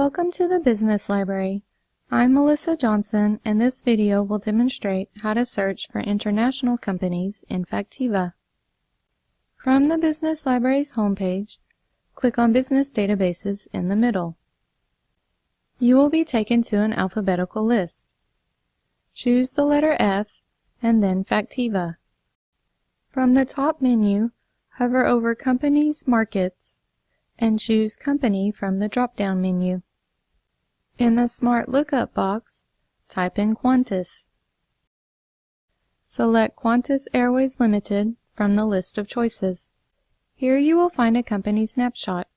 Welcome to the Business Library. I'm Melissa Johnson and this video will demonstrate how to search for international companies in Factiva. From the Business Library's homepage, click on Business Databases in the middle. You will be taken to an alphabetical list. Choose the letter F and then Factiva. From the top menu, hover over Companies Markets and choose Company from the drop-down menu. In the Smart Lookup box, type in Qantas. Select Qantas Airways Limited from the list of choices. Here you will find a company snapshot.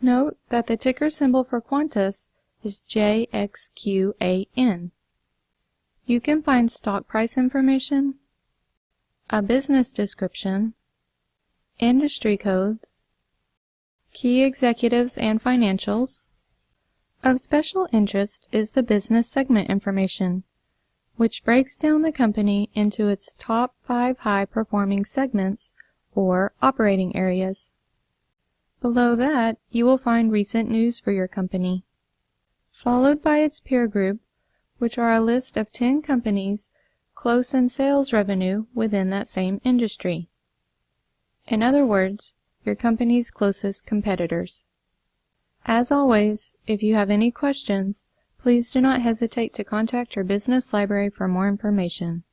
Note that the ticker symbol for Qantas is JXQAN. You can find stock price information, a business description, industry codes, key executives and financials. Of special interest is the business segment information, which breaks down the company into its top five high-performing segments or operating areas. Below that, you will find recent news for your company, followed by its peer group, which are a list of 10 companies close in sales revenue within that same industry. In other words, your company's closest competitors. As always, if you have any questions, please do not hesitate to contact your business library for more information.